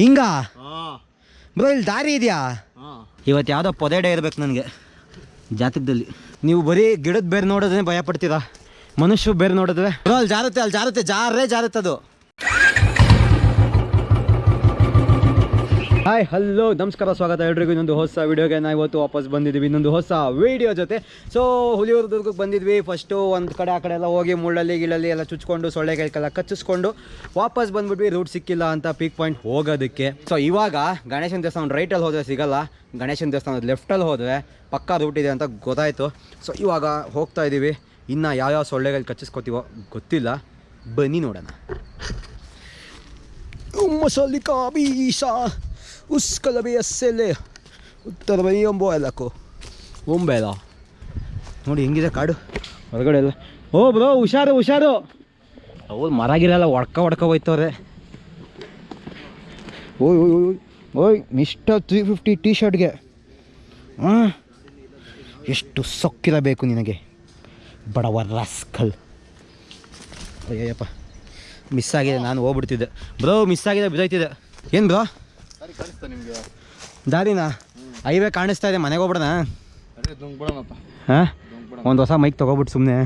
ಹಿಂಗ? ಹಾಂ. ಬ್ರೋ ಇಲ್ಲಿ ದಾರಿ ಇದೆಯಾ? ಹಾಂ. ಇವತ್ತು ಯಾವುದೋ ಪೊದೆಡೆ ಇರಬೇಕು ನನಗೆ. ಜಾತಕದಲ್ಲಿ. ನೀವು ಬರೀ ಗಿಡದ ಬೇರೆ ನೋಡೋದೇ ಭಯ ಪಡ್ತೀರಾ ಮನುಷ್ಯ ಬೇರೆ ನೋಡಿದ್ರೆ? ಬ್ರೋ ಅಲ್ಲಿ ಜಾರುತ್ತೆ ಅಲ್ಲಿ ಜಾರುತ್ತೆ. ಜಾರೇ ಜಾರುತ್ತೆ ಅದು ಹಾಯ್ ಹಲೋ ನಮಸ್ಕಾರ, ಸ್ವಾಗತ ಎಲ್ರಿಗೂ. ಇನ್ನೊಂದು ಹೊಸ ವೀಡಿಯೋಗೆ ನಾವು ಇವತ್ತು ವಾಪಸ್ ಬಂದಿದ್ದೀವಿ. ಇನ್ನೊಂದು ಹೊಸ ವೀಡಿಯೋ ಜೊತೆ. ಸೊ ಹುಲಿಯೂರು ದುರ್ಗಕ್ಕೆ ಬಂದಿದ್ವಿ. ಫಸ್ಟು ಒಂದು ಕಡೆ, ಆ ಕಡೆ ಎಲ್ಲ ಹೋಗಿ ಮುಳ್ಳಲ್ಲಿ ಗಿಳಲ್ಲಿ ಎಲ್ಲ ಚುಚ್ಕೊಂಡು ಸೊಳ್ಳೆಗಳಿಗೆಲ್ಲ ಕಚ್ಚಿಸ್ಕೊಂಡು ವಾಪಸ್ ಬಂದ್ಬಿಟ್ವಿ. ರೂಟ್ ಸಿಕ್ಕಿಲ್ಲ ಅಂತ ಪೀಕ್ ಪಾಯಿಂಟ್ ಹೋಗೋದಕ್ಕೆ. ಸೊ ಇವಾಗ ಗಣೇಶನ ದೇವಸ್ಥಾನ ರೈಟಲ್ಲಿ ಹೋದರೆ ಸಿಗಲ್ಲ. ಗಣೇಶನ ದೇವಸ್ಥಾನದ ಲೆಫ್ಟಲ್ಲಿ ಹೋದರೆ ಪಕ್ಕ ರೂಟ್ ಇದೆ ಅಂತ ಗೊತ್ತಾಯಿತು. ಸೊ ಇವಾಗ ಹೋಗ್ತಾ ಇದ್ದೀವಿ ಇನ್ನು ಯಾವ್ಯಾವ ಸೊಳ್ಳೆಗಳು ಕಚ್ಚಿಸ್ಕೊತೀವೋ ಗೊತ್ತಿಲ್ಲ. ಬನ್ನಿ ನೋಡೋಣ. ಮಸಲಿಕಾ ಬೀಸ ಉಸ್ಕಲ ಬೇಸಲೆ ಉತ್ತರ ಬೈ ಎಲ್ಲಕ್ಕು ಎಲ್ಲಕ್ಕೂ ಒಂಬೇಲ ನೋಡಿ ಹೆಂಗಿದೆ ಕಾಡು? ಹೊರಗಡೆ ಎಲ್ಲ. ಓ ಬ್ರೋ ಹುಷಾರು ಹುಷಾರು. ಹೌದು ಮರ ಗಿರಲ್ಲ ಒಡ್ಕ ಹೊಡ್ಕ ಹೋಯ್ತವ್ರೆ. ಓಯ್ ಓಯ್ ಓಯ್ ಓಯ್. ಮಿಸ್ಟರ್ ತ್ರೀ ಫಿಫ್ಟಿ ಟೀ ಶರ್ಟ್ಗೆ ಹಾಂ ಎಷ್ಟು ಸೊಕ್ಕಿರಬೇಕು ನಿನಗೆ. ಬಡವ ರಾಸ್ಕಲ್ ಅಯ್ಯಪ್ಪ ಮಿಸ್ ಆಗಿದೆ ನಾನು ಹೋಗ್ಬಿಡ್ತಿದ್ದೆ. ಬ್ರೋ ಮಿಸ್ ಆಗಿದೆ ಬಿದ್ದೋಯ್ತಿದ್ದೆ. ಏನು ಬ್ರೋ? ದಾರಿನಾ? ಹೈವೇ ಕಾಣಿಸ್ತಾ ಇದೆ ಮನೆಗೆ ಹೋಗ್ಬಿಡೋಣ? ಹಾಂ? ಒಂದು ಹೊಸ ಮೈಕ್ ತಗೋಬಿಟ್ಟು ಸುಮ್ಮನೆ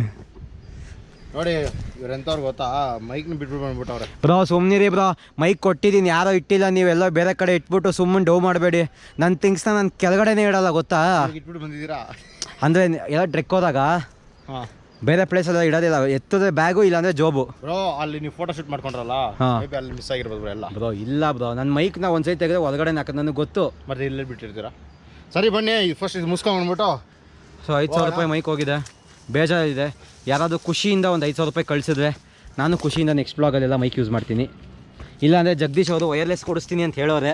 ನೋಡಿ ಇವ್ರೆಂಥವ್ರು ಗೊತ್ತಾ? ಮೈಕ್ನ ಬಿಟ್ಬಿಟ್ಟು ಬಂದ್ಬಿಟ್ಟವ್ರೆ. ಬ್ರೋ ಸುಮ್ಮನಿರಿ ಬ್ರೋ. ಮೈಕ್ ಕೊಟ್ಟಿದ್ದೀನಿ ಯಾರೋ ಇಟ್ಟಿಲ್ಲ ನೀವೆಲ್ಲ ಬೇರೆ ಕಡೆ ಇಟ್ಬಿಟ್ಟು ಸುಮ್ಮನೆ ಡೌ ಮಾಡಬೇಡಿ. ನನ್ನ ಥಿಂಗ್ಸ್ನ ನಾನು ಕೆಳಗಡೆನೇ ಇಡಲ್ಲ ಗೊತ್ತಾ? ಇಟ್ಬಿಟ್ಟು ಬಂದಿದ್ದೀರಾ? ಅಂದರೆ ಎಲ್ಲ ಟ್ರೆಕ್ ಹೋದಾಗ? ಹಾಂ. ಬೇರೆ ಪ್ಲೇಸೆಲ್ಲ ಇಡೋದಿಲ್ಲ ಎತ್ತದೆ ಬ್ಯಾಗು ಇಲ್ಲಾಂದರೆ ಜೋಬು ಬ್ರೋ ಅಲ್ಲಿ ನೀವು ಫೋಟೋ ಶೂಟ್ ಮಾಡ್ಕೊಂಡ್ರಲ್ಲ ಹಾ. ಅಲ್ಲಿ ಮಿಸ್ ಆಗಿರ್ಬೋದು ಬ್ರೋ ಎಲ್ಲ. ಬ್ರೋ ಇಲ್ಲ ಬ್ರೋ ನನ್ನ ಮೈಕ್ ಒಂದು ಒಂದ್ಸೈ ತೆಗೆದ್ರೆ ಒಳಗಡೆ ಹಾಕೋದು ನನಗೆ ಗೊತ್ತು. ಮತ್ತೆ ಇಲ್ಲೇ ಬಿಟ್ಟಿರ್ತೀರಾ? ಸರಿ ಬನ್ನಿ ಫಸ್ಟ್ ಇದು ಬಂದ್ಬಿಟ್ಟು. ಸೊ ಐದು ಸಾವಿರ ರೂಪಾಯಿ ಮೈಕ್ ಹೋಗಿದೆ. ಬೇಜಾರಿದೆ. ಯಾರಾದರೂ ಖುಷಿಯಿಂದ ಒಂದು ಐದು ಸಾವಿರ ರೂಪಾಯಿ ಕಳಿಸಿದ್ರೆ ನಾನು ಖುಷಿಯಿಂದ ನೆಕ್ಸ್ಟ್ ಬ್ಲಾಗಲ್ಲೆಲ್ಲ ಮೈಕ್ ಯೂಸ್ ಮಾಡ್ತೀನಿ. ಇಲ್ಲಾಂದರೆ ಜಗದೀಶ್ ಅವರು ವೈರ್ಲೆಸ್ ಕೊಡಿಸ್ತೀನಿ ಅಂತ ಹೇಳೋರೆ.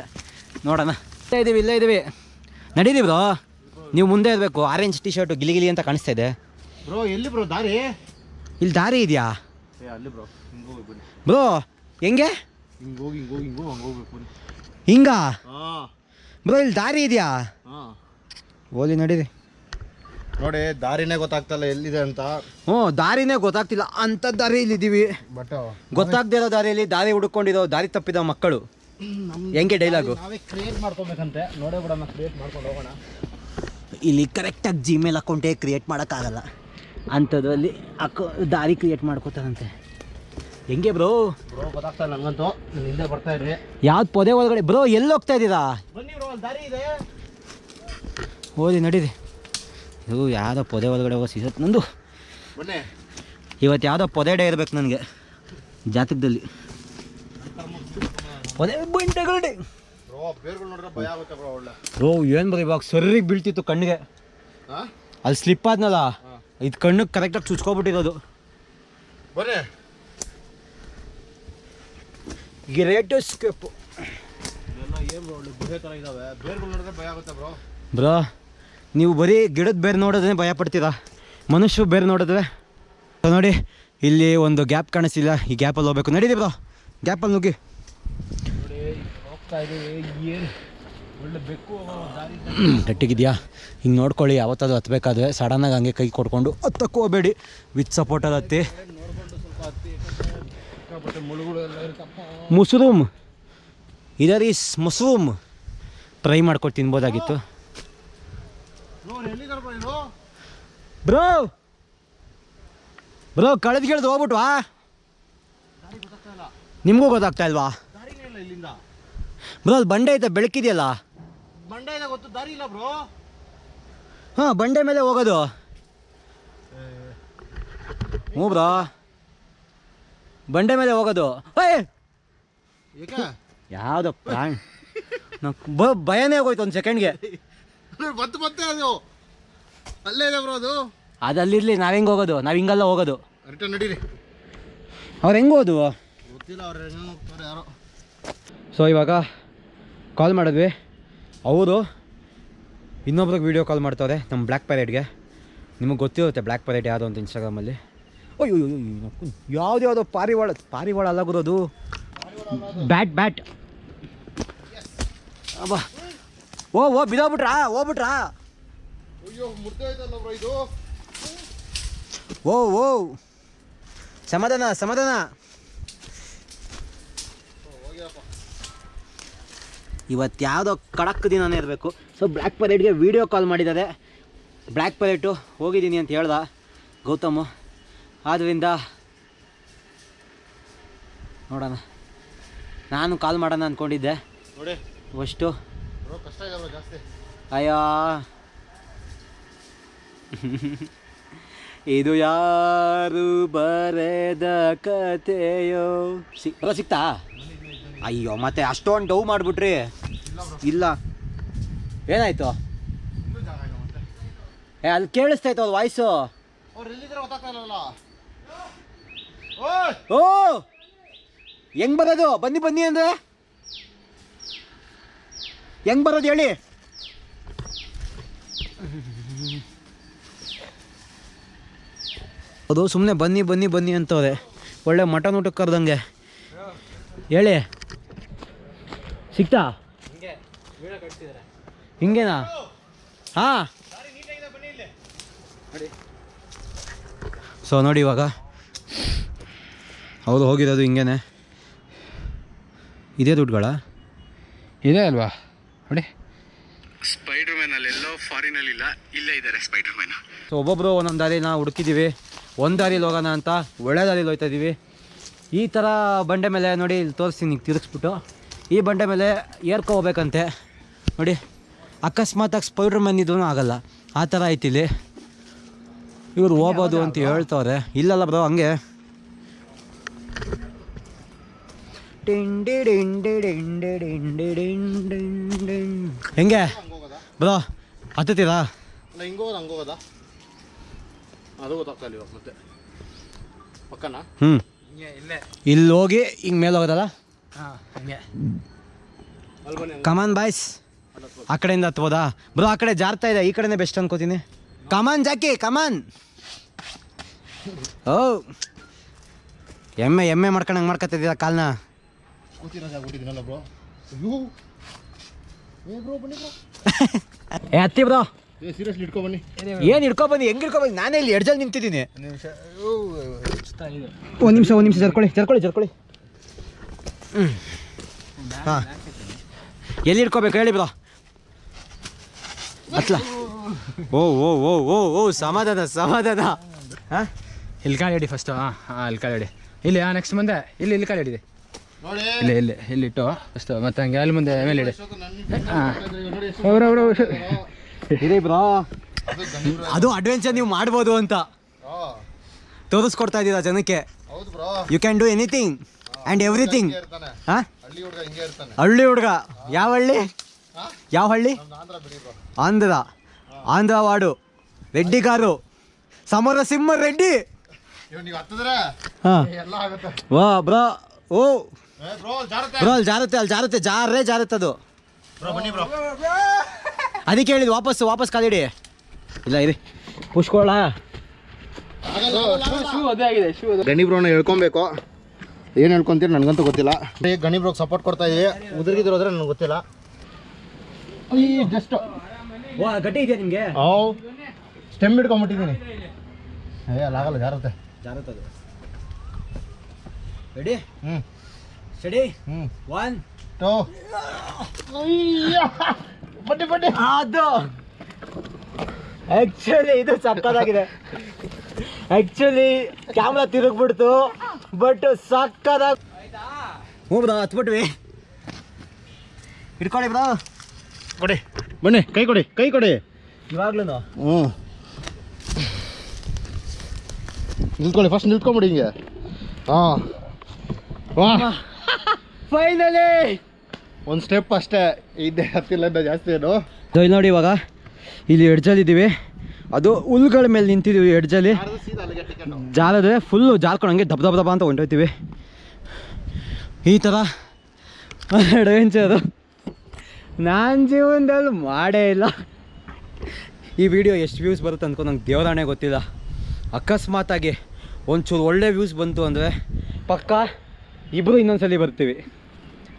ನೋಡೋಣ. ಇಲ್ಲೇ ಇದ್ದೀವಿ ಇಲ್ಲೇ ಇದ್ದೀವಿ ನಡೀರಿ ಬ್ರೋ ನೀವು ಮುಂದೆ ಇರಬೇಕು. ಆರೆಂಜ್ ಟೀ ಶರ್ಟು ಗಿಲಿ ಗಿಲಿ ಅಂತ ಕಾಣಿಸ್ತಾ ಇದೆ. ಬ್ರೋ ಎಲ್ಲಿ ಬ್ರೋ ದಾರಿ? ಇಲ್ಲಿ ದಾರಿ ಇದೆಯಾ? ಅಲ್ಲಿ ಬ್ರೋ ಹಿಂಗೆ ಬನ್ನಿ. ಬ್ರೋ ಹೆಂಗೆ? ಹಿಂಗೆ ಹೋಗಿ ಹಿಂಗೆ ಹೋಗಿ ಹಿಂಗೆ ಹೋಗಿ ಹಂಗೆ ಹೋಗ್ಬೇಕು ಬನ್ನಿ. ಹಿಂಗ? ಹಾಂ. ಬ್ರೋ ಇಲ್ಲಿ ದಾರಿ ಇದೆಯಾ? ಹಾಂ. ಓಲಿ ನಡೀರಿ. ನೋಡಿ ದಾರಿನೇ ಗೊತ್ತಾಗ್ತಲ್ಲ ಎಲ್ಲಿದೆ ಅಂತ. ಹ್ಞೂ ದಾರಿನೇ ಗೊತ್ತಾಗ್ತಿಲ್ಲ. ಅಂಥ ದಾರಿಯಲ್ಲಿ ಇದ್ದೀವಿ ಬಟ್ ಗೊತ್ತಾಗ್ದೇ ಇರೋ ದಾರಿಯಲ್ಲಿ ದಾರಿ ಹುಡುಕೊಂಡಿರೋ ದಾರಿ ತಪ್ಪಿದ ಮಕ್ಕಳು. ಹೆಂಗೆ ಡೈಲಾಗು ನಾವೇ ಕ್ರಿಯೇಟ್ ಮಾಡ್ಕೊಬೇಕಂತೆ. ನೋಡೇ ಬಿಡೋಣ ಕ್ರಿಯೇಟ್ ಮಾಡ್ಕೊಂಡು ಹೋಗೋಣ. ಇಲ್ಲಿ ಕರೆಕ್ಟಾಗಿ ಜಿಮೇಲ್ ಅಕೌಂಟೇ ಕ್ರಿಯೇಟ್ ಮಾಡೋಕ್ಕಾಗಲ್ಲ. ಅಂಥದ್ರಲ್ಲಿ ಅಕ್ಕ ದಾರಿ ಕ್ರಿಯೇಟ್ ಮಾಡ್ಕೋತಾರಂತೆ ಹೆಂಗೆ ಬ್ರೋ ಬ್ರೋ ಗೊತ್ತಾಗ್ತಾ ನನಗಂತೂ ನೀವು ಹಿಂದೆ ಬರ್ತಾ ಯಾವ್ದು ಪೊದೆ ಒಳಗಡೆ? ಬ್ರೋ ಎಲ್ಲಿ ಹೋಗ್ತಾ ಇದ್ದೀರಾ? ಬನ್ನಿ ಬ್ರೋ ಅಲ್ಲಿ ದಾರಿ ಇದೆ. ಓದಿ ನಡೀರಿ. ಇದು ಯಾವುದೋ ಪೊದೆ ಒಳಗಡೆ ಹೋಗೋ ಸೀಸತ್ ನಂದು. ಬನ್ನಿ. ಇವತ್ತು ಯಾವುದೋ ಪೊದೆ ಡೇ ಇರ್ಬೇಕು ನನಗೆ. ಜಾತಕದಲ್ಲಿ. ಪೊದೆ ಬಂಡೆಗಳು ಡೇ ಬ್ರೋ ಏನು ಬ್ರೋ ಇವಾಗ ಸರಿಗೆ ಬೀಳ್ತಿತ್ತು ಕಣ್ಣಿಗೆ? ಅಲ್ಲಿ ಸ್ಲಿಪ್ ಆದ್ನಲ್ಲ? ಇದು ಕಣ್ಣಿಗೆ ಕರೆಕ್ಟಾಗಿ ಚುಚ್ಕೊಬಿಟ್ಟಿರೋದು. ಗ್ರೇಟ್ ಬ್ರೋ ನೀವು ಬರೀ ಗಿಡದ ಬೇರೆ ನೋಡೋದೇ ಭಯ ಪಡ್ತೀರಾ? ಮನುಷ್ಯ ಬೇರೆ ನೋಡಿದ್ರೆ ನೋಡಿ ಇಲ್ಲಿ ಒಂದು ಗ್ಯಾಪ್ ಕಾಣಿಸಿಲ್ಲ ಈ ಗ್ಯಾಪಲ್ಲಿ ಹೋಗ್ಬೇಕು. ನಡೀರಿ ಬ್ರೋ. ಗ್ಯಾಪಲ್ಲಿ ನುಗ್ಗಿ. ಹೋಗ್ತಾ ಗಟ್ಟಿಗಿದೆಯಾ? ಹಿಂಗೆ ನೋಡ್ಕೊಳ್ಳಿ, ಯಾವತ್ತಾದ್ರೂ ಹತ್ಬೇಕಾದ್ರೆ ಸಡನ್ನಾಗಿ ಹಂಗೆ ಕೈ ಕೊಡ್ಕೊಂಡು ಹತ್ತಕ್ಕೆ ಹೋಗಬೇಡಿ. ವಿತ್ ಸಪೋರ್ಟಲ್ಲಿ ಹತ್ತಿ. ಮುಸ್ರೂಮ್. ಇದರ್ ಈಸ್ ಮುಸ್ರೂಮ್. ಟ್ರೈ ಮಾಡ್ಕೊಂಡು ತಿನ್ಬೋದಾಗಿತ್ತು. ಬ್ರೋ! ಬ್ರೋ ಬ್ರೋ ಕಳೆದ ಹೋಗ್ಬಿಟ್ವಾ? ನಿಮಗೂ ಗೊತ್ತಾಗ್ತಾ ಇಲ್ವಾ? ಬ್ರೋ, ಅದು ಬಂಡೆ ಐತೆ, ಬೆಳಕಿದೆಯಲ್ಲ? ಬಂಡೆ ಇದೆ ಗೊತ್ತು ದಾರಿ ಇಲ್ಲ ಬ್ರೋ. ಹಾಂ ಬಂಡೆ ಮೇಲೆ ಹೋಗೋದು. ಹ್ಞೂ ಬ್ರೋ. ಬಂಡೆ ಮೇಲೆ ಹೋಗೋದು. ಏಯ್! ಏಕೆ? ಯಾವುದೋ ಪ್ರಾಣ್. ನಾವು ಭಯನೇ ಹೋಗೋಯ್ತು ಒಂದು ಸೆಕೆಂಡ್ಗೆ. ಮತ್ತೆ ಮತ್ತೆ ಅದು. ಅಲ್ಲೇ ಇದೆ ಬ್ರೋ ಅದು. ಅದು ಅಲ್ಲಿರಲಿ ನಾವು ಹೆಂಗೆ ಹೋಗೋದು? ನಾವು ಹಿಂಗಲ್ಲ ಹೋಗೋದು. ರಿಟರ್ನ್ ನಡೀರಿ. ಅವ್ರು ಹೆಂಗೆ ಹೋದು ಗೊತ್ತಿಲ್ಲ ಅವ್ರು ಹೆಂಗೆ ಹೋಗ್ತಾರೆ ಯಾರೋ. ಸೊ ಇವಾಗ ಕಾಲ್ ಮಾಡಿದ್ವಿ. ಅವರು ಇನ್ನೊಬ್ರಿಗೆ ವೀಡಿಯೋ ಕಾಲ್ ಮಾಡ್ತಾರೆ ನಮ್ಮ ಬ್ಲ್ಯಾಕ್ ಪ್ಯಾರೆಟ್ಗೆ ನಿಮಗೆ ಗೊತ್ತಿರುತ್ತೆ ಬ್ಲ್ಯಾಕ್ ಪೈರೇಟ್ ಯಾವುದು ಅಂತ ಇನ್ಸ್ಟಾಗ್ರಾಮಲ್ಲಿ ಅಯ್ಯೋ ಯಾವ್ದು ಯಾವುದೋ ಪಾರಿವಾಳ ಪಾರಿವಾಳ ಅಲ್ಲ. ಗುರೋದು ಬ್ಯಾಟ್ ಬ್ಯಾಟ್ ಅಬ್ಬಾ ಓ ಓ ಬಿದ್ದೋಗ್ಬಿಟ್ರಾ ಹೋಗ್ಬಿಟ್ರಾ ಓ ಓ ಸಮಾಧಾನ ಸಮಾಧಾನ ಇವತ್ತು ಯಾವುದೋ ಕಡಕ್ ದಿನನೇ ಇರಬೇಕು. ಸೊ ಬ್ಲ್ಯಾಕ್ ಪೈಲೆಟ್ಗೆ ವೀಡಿಯೋ ಕಾಲ್ ಮಾಡಿದ್ದಾರೆ. ಬ್ಲ್ಯಾಕ್ ಪೈಲೆಟು ಹೋಗಿದ್ದೀನಿ ಅಂತ ಹೇಳ್ದ ಗೌತಮ್. ಆದ್ದರಿಂದ ನೋಡೋಣ. ನಾನು ಕಾಲ್ ಮಾಡೋಣ ಅಂದ್ಕೊಂಡಿದ್ದೆ ನೋಡಿ. ಅಷ್ಟು. ಅಯ್ಯ ಇದೆ ಬ್ರೋ ಜಾಸ್ತಿ. ಅಯ್ಯೋ. ಇದು ಯಾರು ಬರೆದ ಕಥೆಯೋ. ಸಿ ಬರೋ ಸಿಕ್ತಾ? ಅಯ್ಯೋ ಮತ್ತೆ ಅಷ್ಟೊಂದು ಡೌ ಮಾಡಿಬಿಟ್ರಿ. ಇಲ್ಲ. ಏನಾಯ್ತು? ಏ ಅಲ್ಲಿ ಕೇಳಿಸ್ತಾಯ್ತು ಅದು ವಾಯ್ಸು ಓ! ಹೆಂಗ್ ಬರೋದು? ಬನ್ನಿ ಬನ್ನಿ ಅಂದ್ರೆ? ಹೆಂಗ್ ಬರೋದು ಹೇಳಿ? ಅದು ಸುಮ್ಮನೆ ಬನ್ನಿ ಬನ್ನಿ ಬನ್ನಿ ಅಂತವ್ರೆ. ಒಳ್ಳೆ ಮಟನ್ ಊಟಕ್ಕೆ ಕರೆದಂಗೆ. ಹೇಳಿ. ಸಿಕ್ತಾ? ಹಿಂಗೇನಾ? ಹಾ. ಸೊ ನೋಡಿ. ಇವಾಗ. ಹೌದು ಹೋಗಿರೋದು ಹಿಂಗೇನೆ. ಇದೇ ದುಡ್ಡುಗಳ? ಇದೆ ಅಲ್ವಾ? ನೋಡಿ. ಸ್ಪೈಡರ್ ಮ್ಯಾನ್ ಅಲ್ಲೆಲ್ಲೋ ಫಾರಿನಲ್ಲಿ ಇಲ್ಲ ಇಲ್ಲೇ ಇದ್ದಾರೆ ಸ್ಪೈಡರ್ ಮ್ಯಾನ್ ಸೊ ಒಬ್ಬೊಬ್ಬರು ಒಂದೊಂದು ದಾರಿನ ಹುಡುಕಿದ್ದೀವಿ ಒಂದು ದಾರಿಲಿ ಹೋಗೋಣ ಅಂತ ಒಳ್ಳೆ ದಾರಿಲಿ ಹೋಗ್ತಾ ಇದ್ದೀವಿ ಈ ಥರ ಬಂಡೆ ಮೇಲೆ ನೋಡಿ ಇಲ್ಲಿ ತೋರಿಸ್ತೀನಿ ತಿರುಗಿಸ್ಬಿಟ್ಟು. ಈ ಬಂಡೆ ಮೇಲೆ ಏರ್ಕೊ ಹೋಗ್ಬೇಕಂತೆ. ನೋಡಿ ಅಕಸ್ಮಾತಾಗಿ ಸ್ಪೈಡ್ರ್ ಮ್ಯಾನ್ ಇದೂ ಆಗಲ್ಲ. ಆ ಥರ ಐತಿ ಇಲ್ಲಿ. ಇವ್ರು ಹೋಗ್ಬೋದು ಅಂತ ಹೇಳ್ತವ್ರೆ. ಇಲ್ಲಲ್ಲ ಬ್ರೋ ಹಂಗೆ. ಹೆಂಗೆ? ಬ್ರೋ ಹತ್ತುತ್ತೀರಾ? ಪಕ್ಕನಾ? ಹ್ಞೂ ಇಲ್ಲೇ ಇಲ್ಲಿ. ಹೋಗಿ ಹಿಂಗೆ ಮೇಲೆ ಹೋಗೋದಲ್ಲ? ಹಾಂ ಹಂಗೆ. ಬನ್ನಿ ಕಮಾನ್ ಬಾಯ್ಸ್ ಆ ಕಡೆಯಿಂದ ಹತ್ಬೋದಾ? ಬ್ರೋ ಆ ಕಡೆ ಜಾರ್ತಾ ಇದೆ ಈ ಕಡೆನೇ ಬೆಸ್ಟ್ ಅನ್ಕೋತೀನಿ. Come on Jackie come on ಓ. ಎಮ್ಮೆ ಎಮ್ಮೆ ಮಾಡ್ಕೊಂಡಂಗೆ ಮಾಡ್ಕೊತಿದ್ದೀರ ಕಾಲ್ನ? ಏ ಬನ್ನಿ ಹತ್ತಿ ಬ್ರೋ. ಏ ಸೀರಿಯಸ್ಲಿ ಇಟ್ಕೊ ಬನ್ನಿ. ಏನು ಹಿಡ್ಕೊ ಬನ್ನಿ? ಹೆಂಗೆ ಹಿಡ್ಕೊ ಬಂದು ನಾನೇ ಇಲ್ಲಿ ಎಡ್ಜಲ್ಲಿ ನಿಂತಿದ್ದೀನಿ. ನಿಮಿಷ. ಒಂದು ನಿಮಿಷ ಒಂದು ನಿಮಿಷ ಜರ್ಕೊಳ್ಳಿ ಜರ್ಕೊಳ್ಳಿ ಜರ್ಕೊಳ್ಳಿ. ಹ್ಞೂ ಹಾಂ. ಎಲ್ಲಿ ಇಟ್ಕೋಬೇಕು ಹೇಳಿ ಬ್ರೋ. ಅತ್ಲ. ಓ ಓ ಓ ಓ ಓ ಸಮಾಧಾನ ಸಮಾಧಾನ. ಹಾಂ? ಇಲ್ಲಿ ಕಾಲು ಹಿಡಿ ಫಸ್ಟು ಹಾಂ ಹಾಂ ಇಲ್ಲಿ ಕಾಲು ಹಿಡಿ ಇಲ್ಲಿ ಹಾಂ ನೆಕ್ಸ್ಟ್ ಮುಂದೆ. ಇಲ್ಲಿ ಇಲ್ಲಿ ಕಾಲು ಹಿಡಿದೆ ನೋಡಿ. ಇಲ್ಲಿ ಇಲ್ಲಿ ಇಲ್ಲಿಟ್ಟು ಫಸ್ಟು ಮತ್ತೆ ಹಂಗೆ ಅಲ್ಲಿ ಮುಂದೆ ಮೇಲೆ ಹಿಡಿ ಹಾಂ. ಅವ್ರವ್ರು ಇದೆ ಬ್ರೋ. ಅದು ಅಡ್ವೆಂಚರ್ ನೀವು ಮಾಡ್ಬೋದು ಅಂತ. ಹಾಂ. ತೋರಿಸ್ಕೊಡ್ತಾ ಇದ್ದೀರಾ ಜನಕ್ಕೆ. ಹೌದು bro. You can do anything and everything ಹಾಂ? ಹಳ್ಳಿ ಹುಡುಗ ಹಿಂಗೆ ಇರ್ತಾನೆ. ಹಳ್ಳಿ ಹುಡುಗ. ಯಾವ ಹಳ್ಳಿ? ಯಾವ ಹಳ್ಳಿ? ಆಂಧ್ರ ಬಿಡಿ ಆಂಧ್ರ. ವಾಡು ರೆಡ್ಡಿ ಕಾರು. ಸಮರ ಸಿಂಹ ರೆಡ್ಡಿ. ವಾ ಬ್ರೋ. ಓ. ಏ ಬ್ರೋ ಅಲ್ಲಿ ಜಾರುತ್ತೆ. ಅಲ್ಲಿ ಜಾರುತ್ತೆ ಜಾರೇ ಜಾರತ್ತೆ ಅದು. ಬ್ರೋ ಬನ್ನಿ ಬ್ರೋ. ಅದಕ್ಕೆ ಹೇಳಿದ್ ವಾಪಸ್ ವಾಪಸ್ ಕಾಲಿಡಿ ಇಲ್ಲ ಇರಿ. ಪುಷ್ಕೊಳ್ಳ ಅದೇ ಆಗಿದೆ ಶೂ ಗಣಿ ಬ್ರೋನ ಹೇಳ್ಕೊಬೇಕು. ಏನು ಹೇಳ್ಕೊಂತೀರಿ? ನನಗಂತೂ ಗೊತ್ತಿಲ್ಲ. ಗಣಿ ಬ್ರೋಗ್ ಸಪೋರ್ಟ್ ಕೊಡ್ತಾ ಇದೀವಿ ಉದುರಿಗಿದ್ರೋದ್ರೆ ನನಗೆ ಗೊತ್ತಿಲ್ಲ. ಜಸ್ಟ್ ವಾ ಗಟ್ಟಿ ಇದೆಯಾ ನಿಮಗೆ? ಅವು ಸ್ಟೆಮ್ ಹಿಡ್ಕೊಂಬಿಟ್ಟಿದ್ದೀನಿ ಏ ಅಲ್ಲಾಗಲ್ಲ ಜಾರತ್ತೆ. ಜಾರುತ್ತೆ ಅದು. ರೆಡಿ ಹ್ಞೂ ಸ್ಟಡಿ ಹ್ಞೂ ಒನ್ ಟೋ ಬಡ್ಡಿ ಬಡ್ಡಿ. ಅದು. ಆ್ಯಕ್ಚುಲಿ ಇದು ಸಕ್ಕದಾಗಿದೆ ಆ್ಯಕ್ಚುಲಿ ಕ್ಯಾಮ್ರಾ ತಿರುಗ್ಬಿಡ್ತು. ಬಟ್ ಸಾಕಾದ ಹ್ಞೂ ಬ್ರೋ ಹತ್ಬಿಟ್ವಿ. ಹಿಡ್ಕೊಳ್ಳಿ ಬ್ರೋ. ಕೊಡಿ. ಬನ್ನಿ ಕೈ ಕೊಡಿ ಕೈ ಕೊಡಿ. ಇವಾಗ್ಲೂ ಹ್ಞೂ. ನಿಲ್ತ್ಕೊಳ್ಳಿ ಫಸ್ಟ್ ನಿಲ್ತ್ಕೊಂಬಿಡಿ ಹಿಂಗೆ. ಹಾಂ. ವಾ. ಫೈನಲಿ ಒಂದು ಸ್ಟೆಪ್ ಅಷ್ಟೇ. ಇದ್ದೇ ಹತ್ತಿಲ್ಲ ಜಾಸ್ತಿ ಏನು? ಇಲ್ಲಿ ನೋಡಿ ಇವಾಗ. ಇಲ್ಲಿ ಎಡ್ಜಲ್ಲಿದ್ದೀವಿ ಅದು ಹುಲ್ಗಳ ಮೇಲೆ ನಿಂತಿದ್ದೀವಿ ಎಡ್ಜಲ್ಲಿ ಟಿಕೆಟ್ ಫುಲ್ಲು ಜಾರ್ಕೊಂಡು ಹಂಗೆ ದಬ ದಬ ದಬ ಅಂತ ಹೊಂಟೋಯ್ತೀವಿ. ಈ ಥರ ಅದು. ನಾನು ಜೀವನದಲ್ಲಿ ಮಾಡೇ ಇಲ್ಲ. ಈ ವಿಡಿಯೋ ಎಷ್ಟು ವ್ಯೂಸ್ ಬರುತ್ತೆ ಅಂದ್ಕೊಂಡು ನಂಗೆ ದೇವರಾಣೆ ಗೊತ್ತಿಲ್ಲ. ಅಕಸ್ಮಾತಾಗಿ ಒಂಚೂರು ಒಳ್ಳೆ ವ್ಯೂಸ್ ಬಂತು ಅಂದರೆ ಪಕ್ಕ ಇಬ್ಬರು ಇನ್ನೊಂದ್ಸಲಿ ಬರ್ತೀವಿ.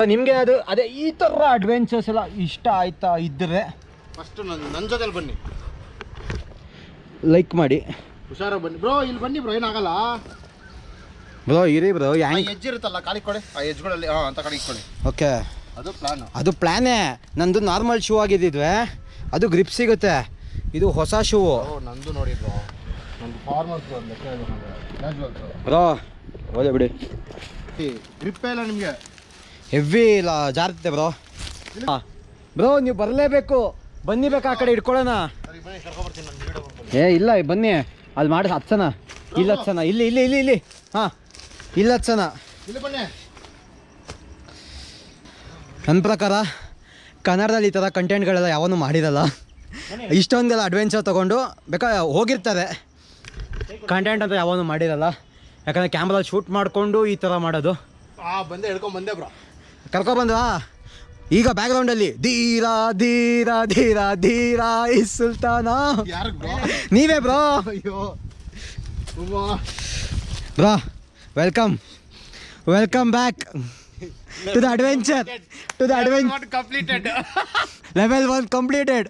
ನಿಮಗೆ ಅದು ಅದೇ ಈ ಥರ ಅಡ್ವೆಂಚರ್ಸ್ ಎಲ್ಲ ಇಷ್ಟ ಆಯ್ತಾ ಇದ್ದರೆ ಫಸ್ಟು ನನ್ನ ನನ್ನ ಜೊತೆಲಿ ಬನ್ನಿ. ಲೈಕ್ ಮಾಡಿ. ಹುಷಾರ ಬನ್ನಿ. ಬ್ರೋ ಇಲ್ಲಿ ಬನ್ನಿ ಬ್ರೋ ಏನಾಗಲ್ಲ. ಬ್ರೋ ಇರಿ ಬ್ರೋ ಆ ಯಾಂಕ್ ಇರುತ್ತಲ್ಲ ಕಾಲಿಗೆ ಕೊಡಿ. ಆ ಹೆಜ್ಜೆಗಳಲ್ಲಿ ಹಾಂ ಅಂತ ಕಾಲಿಗೆ ಕೊಡಿ. ಓಕೆ. ಅದು ಪ್ಲಾನ್ ಅದು ಪ್ಲ್ಯಾನೇ ನಂದು ನಾರ್ಮಲ್ ಶೂ ಆಗಿದ್ದಿದ್ವೆ. ಅದು ಗ್ರಿಪ್ ಸಿಗುತ್ತೆ. ಇದು ಹೊಸ ಶೂ ನಂದು ನೋಡಿದ್ರು ನಂದು ಫಾರ್ಮಲ್ಸ್ ಕ್ಯಾಶುವಲ್ಸ್ ಬ್ರೋ ಹೋದೆ ಬಿಡಿ. ಗ್ರಿಪ್ಪೇ ಇಲ್ಲ ನಿಮಗೆ? ಹೆವಿ ಇಲ್ಲ ಜಾರುತ್ತೆ ಬ್ರೋ. ಬ್ರೋ ನೀವು ಬರಲೇಬೇಕು. ಬನ್ನಿ ಬೇಕಾ ಆ ಕಡೆ ಇಟ್ಕೊಳ್ಳೋಣ ಏ ಇಲ್ಲ ಬನ್ನಿ. ಅಲ್ಲಿ ಮಾಡಿ ಹತ್ಸನ ಇಲ್ಲ ಹತ್ಸನ ಇಲ್ಲಿ ಇಲ್ಲಿ ಇಲ್ಲಿ ಇಲ್ಲಿ. ಹಾಂ. ಇಲ್ಲ ಹತ್ಸನ ನನ್ನ ಪ್ರಕಾರ ಕನ್ನಡದಲ್ಲಿ ಈ ಥರ ಕಂಟೆಂಟ್ಗಳೆಲ್ಲ ಯಾವನು ಮಾಡಿರಲ್ಲ. ಇಷ್ಟೊಂದೆಲ್ಲ ಅಡ್ವೆಂಚರ್ ತೊಗೊಂಡು ಬೇಕಾ ಹೋಗಿರ್ತಾರೆ. ಕಂಟೆಂಟ್ ಅಂತ ಯಾವನು ಮಾಡಿರಲ್ಲ. ಯಾಕಂದರೆ ಕ್ಯಾಮ್ರಲ್ಲಿ ಶೂಟ್ ಮಾಡಿಕೊಂಡು ಈ ಥರ ಮಾಡೋದು. ಬಂದೆ ಹಿಡ್ಕೊಂಡು ಬಂದೆ ಬ್ರೋ. ಕರ್ಕೊಬಂದ್ವಾ ಈಗ ಬ್ಯಾಕ್ಗ್ರೌಂಡ್ ಅಲ್ಲಿ ಧೀರ ಧೀರ ಧೀರ ಧೀರ ಈ ಸುಲ್ತಾನ. ನೀವೇ bro. Bro welcome welcome back to the adventure to the adventure completed level one completed